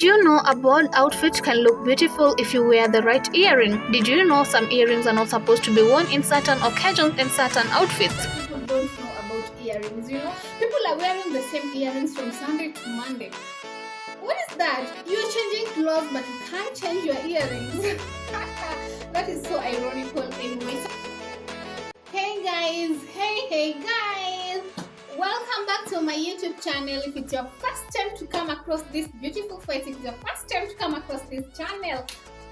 Do you know a bold outfit can look beautiful if you wear the right earring? Did you know some earrings are not supposed to be worn in certain occasions and certain outfits? People don't know about earrings, you know? People are wearing the same earrings from Sunday to Monday. What is that? You're changing clothes, but you can't change your earrings. that is so ironical, anyway. Hey guys, hey, hey guys, welcome back to my YouTube channel. If it's your first time to come across this beautiful face, if it's your first time to come across this channel,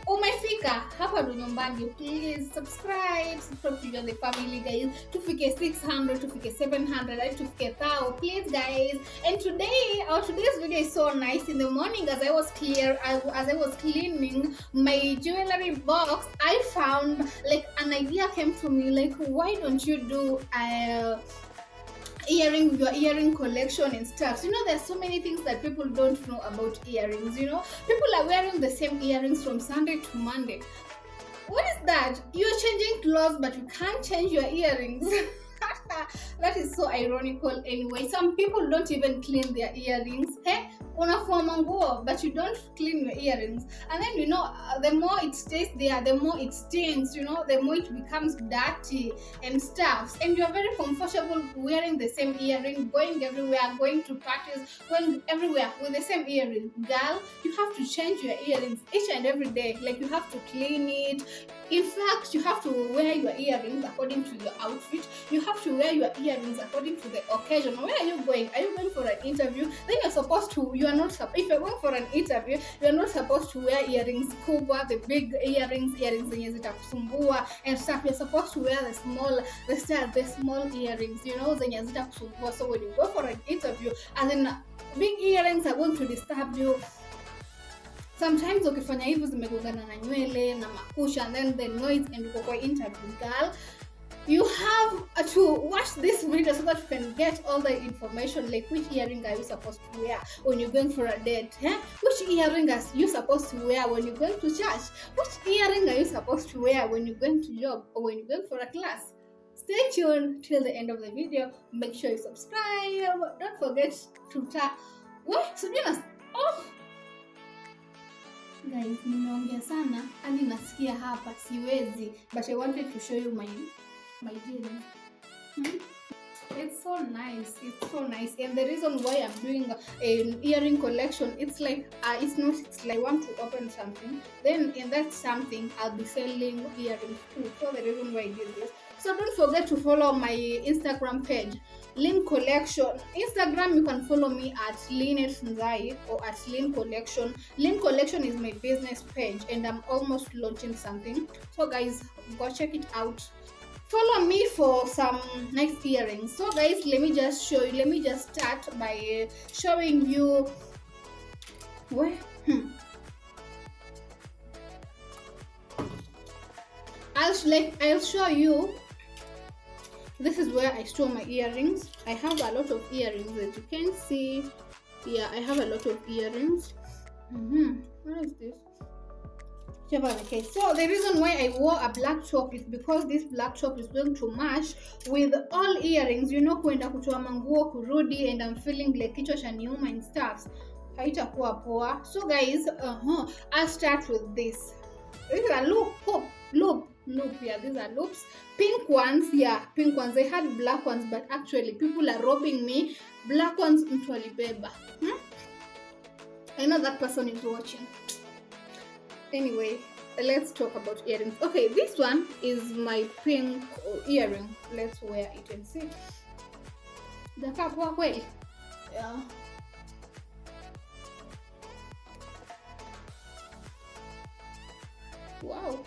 umefika hapa ndo nyumbani. Please subscribe subscribe to join the family guys. Tufike 600 tufike 700 hadi tufike 1000 please guys. And today our today's video is so nice. In the morning as i was clear as i was cleaning my jewelry box i found like an idea came to me like why don't you do uh earring your earring collection and stuff. You know there's so many things that people don't know about earrings you know. People are wearing the same earrings from sunday to monday. What is that? You're changing clothes but you can't change your earrings that is so ironical anyway. Some people don't even clean their earrings hey unafua manguo but you don't clean your earrings. And then you know uh, the more it stays there the more it stains you know the more it becomes dirty and stuff and you're very comfortable wearing the same earring going everywhere going to parties going everywhere with the same earring. Girl you have to change your earrings each and every day. Like you have to clean it. In fact you have to wear your earrings according to your outfit. You have to wear your earrings according to the occasion. Where are you going? Are you going for an interview? Then you're supposed to you are not if you're going for an interview you're not supposed to wear earrings kubwa the big earrings earrings zenye zitakusumbua and stuff. You're supposed to wear the small the style the small earrings you know zenye zitakusumbua so when you go for an interview and then big earrings are going to disturb you. Sometimes ukifanya hivyo zimegongana na nywele na makusha and then the noise and uko kwa interview girl you have to watch this video so that you can get all the information like which earring are you supposed to wear when you're going for a date eh? which earring are you supposed to wear when you're going to church? Which earring are you supposed to wear when you're going to job or when you're going for a class? Stay tuned till the end of the video. Make sure you subscribe. Don't forget to tap. What? Sijui oh! Guys nimeongea sana. Hadi nasikia hapa siwezi. But i wanted to show you my my jeans Hmm? it's so nice it's so nice and the reason why i'm doing an earring collection it's like uh, it's not it's like i want to open something then in that something i'll be selling earrings too so the reason why i did this so don't forget to follow my instagram page Lean Collection. Instagram, you can follow me at Nzai or at Lean Collection. Lean Collection is my business page and I'm almost launching something. So, guys, go check it out. Follow me for some nice earrings. So, guys, let me just show you. Let me just start by showing you. Where? Hmm. I'll like I'll show you this is where I store my earrings. I have a lot of earrings as you can see. Yeah, I have a lot of earrings. Mm-hmm. What is this? Okay, so the reason why I wore a black top is because this black top is going to match with all earrings. You know, kuenda kutoa manguo kurudi and I'm feeling like kichwa cha niuma and stuff. Haitakuwa poa. So guys, uh-huh, I'll start with this. Is a loop, hoop, loop, loop. Yeah, these are loops. Pink ones, yeah, pink ones. I had black ones, but actually people are robbing me. Black ones, mtu alibeba. Hmm? I know that person is watching. Anyway, let's talk about earrings. Okay, this one is my pink earring. Let's wear it and see. Jakaa poa kweli? Yeah. Wow.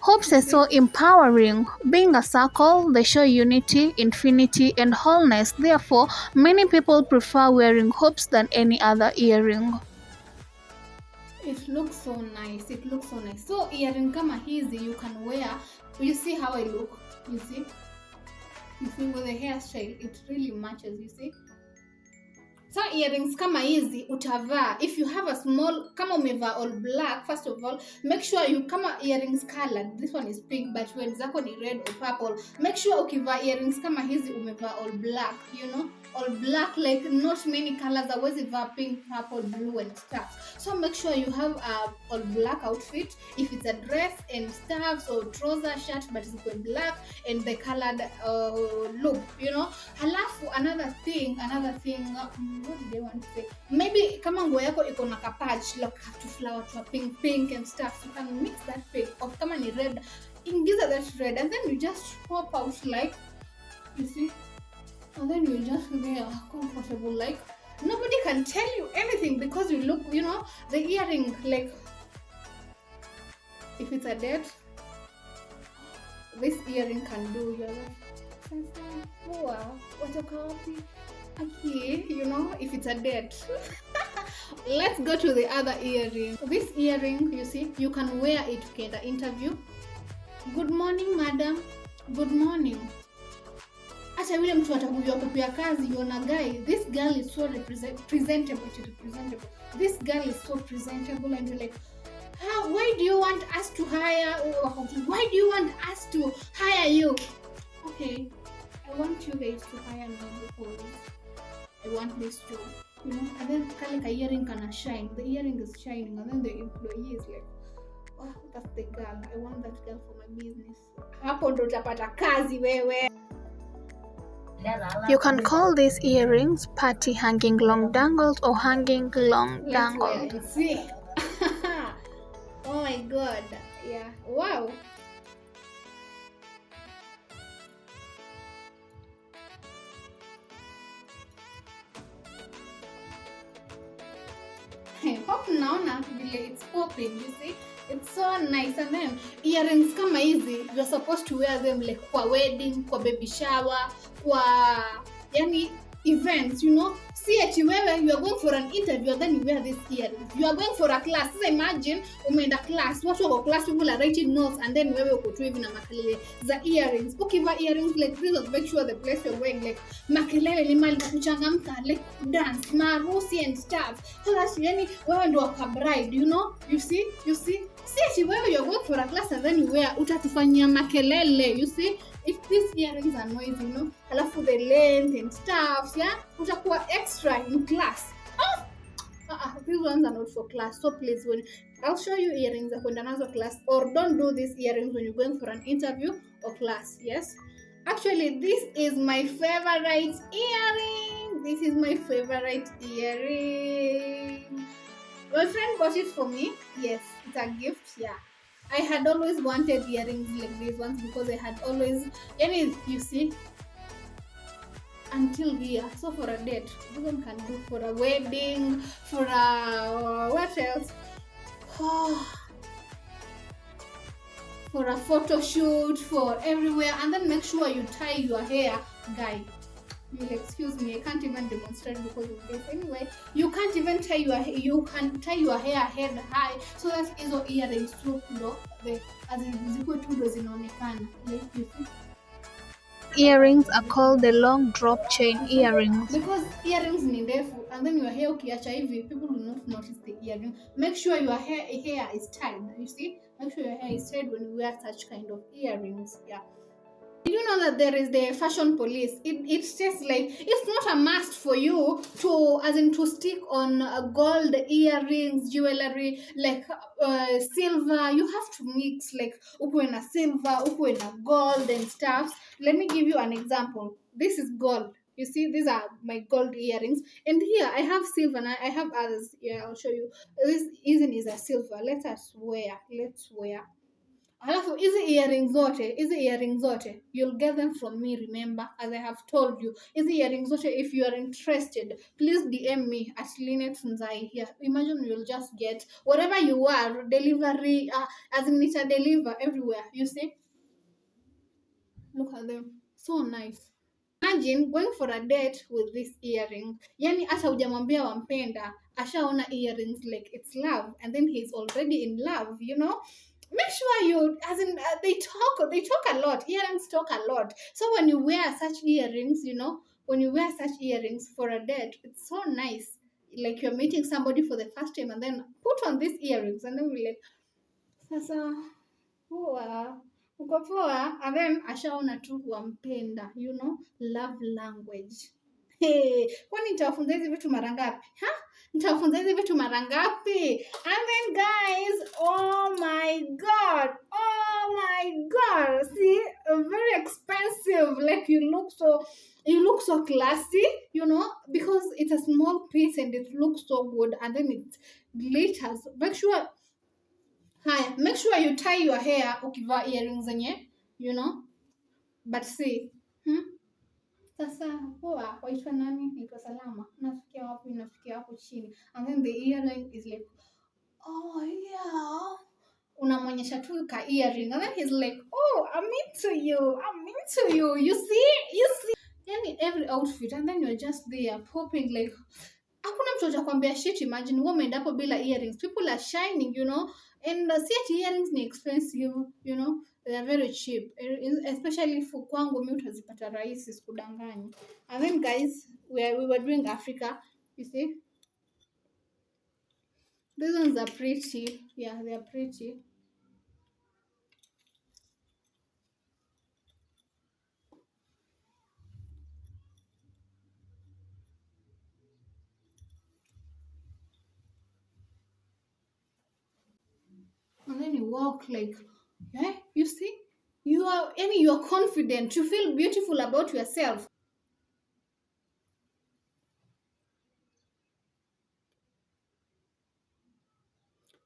Hopes are so empowering. Being a circle, they show unity, infinity, and wholeness. Therefore, many people prefer wearing hopes than any other earring. It looks so nice. It looks so nice. So earring kama hizi you can wear. You see how I look? You see? You see with the hairstyle, it really matches. You see? Sa earrings kama hizi utavaa. If you have a small kama umevaa all black first of all make sure you kama earrings colored this one is pink but when zako ni red or purple make sure ukivaa earrings kama hizi umevaa all black you know all black like not many colors awezi vaa pink purple blue and stuff. So make sure you have a all black outfit. If it's a dress and stuffs or trouser shirt but it's going black and the colored uh, look you know. Halafu another thing another thing um, what did I want to say? Maybe kama nguo yako iko na kapatch like to flower to a pink pink and stuff you can mix that pink. Or kama ni red ingiza that red and then you just pop out like you see and then you just there uh, comfortable like nobody can tell you anything because you look you know the earring like if it's a date this earring can do you're like poa watoka okay you know if it's a date let's go to the other earring. This earring you see you can wear it ukienda interview. Good morning madam. Good morning hata yule mtu atakujua kupia kazi yona guy. This girl is so presentable to representable. This girl is so presentable and you're like how why do you want us to hire why do you want us to hire you? Okay i want you guys to hire me because i want this job. You know and then kale ka earring kana shine. The earring is shining and then the employee is like oh that's the girl. I want that girl for my business. Hapo ndo utapata kazi wewe You can call these earrings party hanging long dangles or hanging long dangled. wait and see. oh my god. Yeah. Wow. hope naona vile it's popping you see it's so nice. And then earrings kama hizi you're supposed to wear them like kwa wedding kwa baby shower kwa yani events you know si wewe you are going for an interview then you wear this ear. You are going for a class. Sasa imagine umeenda class watu wako class people are writing notes and then wewe uko tu hivi na makelele za earrings. Ukiva earrings like this make sure the place you're going like makelele ni mali kuchangamka like dance maharusi and stuff. So yani wewe ndo waka bride you know? You see? You see? Si wewe you are going for a class and then you wear utatufanyia makelele you see if these earrings are noisy you know alafu the length and stuff yeah? Utakuwa extra in class. Oh! uh-uh, these ones are not for class so please when i'll show you earrings za kwenda nazo class or don't do these earrings when you're going for an interview or class yes? Actually this is my favorite earring. This is my favorite earring. My friend bought it for me. Yes it's a gift yeah I had always wanted earrings like these ones because I had always, yani, you see, until here. So for a date, one can do for a wedding, for a what else? for a photo shoot, for everywhere, and then make sure you tie your hair, guy. You'll excuse me, I can't even demonstrate because of this. Anyway, you can't even tie your hair, you can tie your hair head high so that hizo earrings tu ndo the as zikuwe tu ndo zinaonekana. Like you see. Earrings are called the long drop chain earrings. because earrings ni ndefu and then your hair ukiacha hivi people will not notice the earring. Make sure your hair hair is tied you see? Make sure your hair is tied when you wear such kind of earrings yeah did you know that there is the fashion police? It, it's just like it's not a must for you to as in to stick on uh, gold earrings jewelry like uh, silver. You have to mix like ukuwe na silver ukuwe na gold and stuff let me give you an example. This is gold. You see these are my gold earrings. And here i have silver. And i I have others. Yeah i'll show you. This isn't is a silver. Let us wear. Let's wear alafu hizi earring zote hizi earring zote you'll get them from me remember? As i have told you. Hizi earring zote if you are interested please dm me at linet nzai here. Imagine you'll just get whatever you are delivery uh, as in nita deliver everywhere you see? Look at them. So nice. Imagine going for a date with this earring. Yani hata hujamwambia wampenda ashaona earrings like it's love and then he's already in love you know make sure you as in uh, they talk they talk a lot earrings talk a lot. So when you wear such earrings you know when you wear such earrings for a date it's so nice. Like you're meeting somebody for the first time and then put on these earrings and then we like sasa poa uko poa? And then ashaona tu wampenda you know love language. Hey, kwani nitawafunza hizi vitu mara ngapi? Ha nitawafunza hizi vitu mara ngapi? And then guys oh my god oh my god see very expensive like you look so you look so classy you know because it's a small piece and it looks so good and then it glitters. Make sure haya make sure you tie your hair ukivaa earrings zenye you know but see hmm? sasa poa waitwa nani? Naitwa salama chini and then the earring is like oh yeah. Unamwonyesha tu ka earring. And then he's like oh i'm into you. I'm into you. You see? You see? Yani every outfit and then you're just there popping like hakuna mtu atakwambia shit imagine wewe umeenda hapo bila earrings. People are shining you know. And uh, see earrings ni expensive you know. They are very cheap. Especially for kwangu mi utazipata rahisi sikudanganyi and then guys we, are, we were doing africa you see these ones are pretty. Yeah they are pretty. And then you walk like yeah you see? You are any you are confident. You feel beautiful about yourself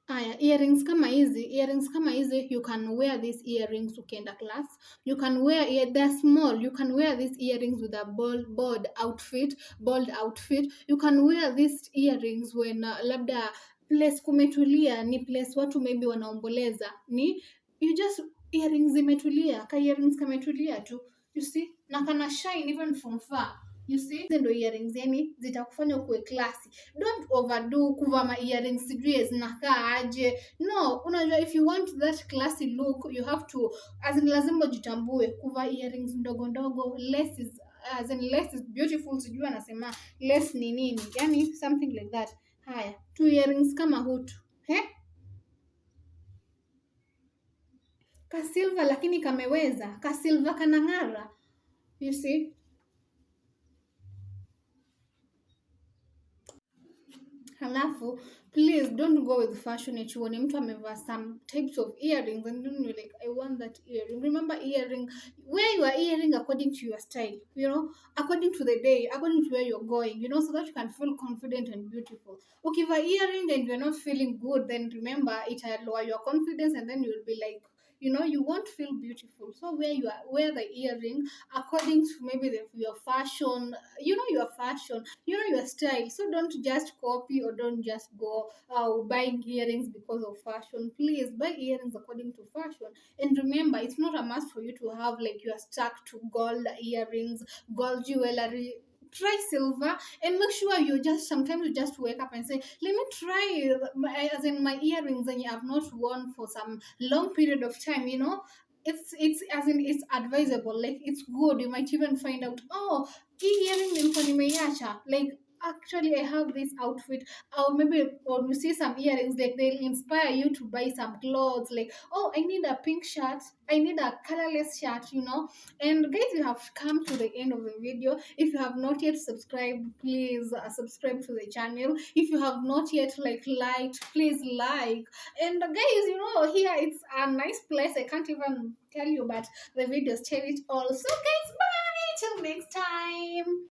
Aya, earrings kama hizi earrings kama hizi you can wear these earrings ukienda class. You can wear ear- they're small. You can wear these earrings with a bold, bold outfit bold outfit. You can wear these earrings when uh, labda place kumetulia ni place watu maybe wanaomboleza. Ni you just earrings imetulia, ka earrings kametulia tu. You see na kana shine even from far you see? Ndo earrings yani zitakufanya ukuwe classy. don't overdo kuva ma earrings sijui zinakaa aje. No unajua if you want that classy look you have to as in lazima ujitambue kuvaa earrings ndogo ndogo. Less is as in less is beautiful sijui anasema less ni nini. Yani something like that. Haya two earrings kama hutu he? Kasilva lakini kameweza. Kasilva kanang'ara. You see halafu please don't go with fashion eti uone mtu amevaa some types of earrings and then you're like i want that earring. Remember earring wear your earring according to your style you know? According to the day according to where you're going you know so that you can feel confident and beautiful. Ukivaa earring and you're not feeling good then remember it lower your confidence and then you'll be like you know you won't feel beautiful. So wear your wear the earring according to maybe the, your fashion you know your fashion you know your style. So don't just copy or don't just go uh, buying earrings because of fashion. Please buy earrings according to fashion. And remember it's not a must for you to have like you're stuck to gold earrings gold jewelry try silver and make sure you just sometimes you just wake up and say let me try my, as in my earrings and you have not worn for some long period of time you know? It's it's as in it's advisable. Like it's good. You might even find out oh hii earring nilikuwa nimeiacha. Like actually i have this outfit. Or maybe or you see some earrings like they'll inspire you to buy some clothes like oh i need a pink shirt. I need a colorless shirt you know? And guys you have come to the end of the video. If you have not yet subscribed please uh, subscribe to the channel. If you have not yet like liked please like. And uh, guys you know here it's a nice place. I can't even tell you but the videos tell it all. So guys bye! Till next time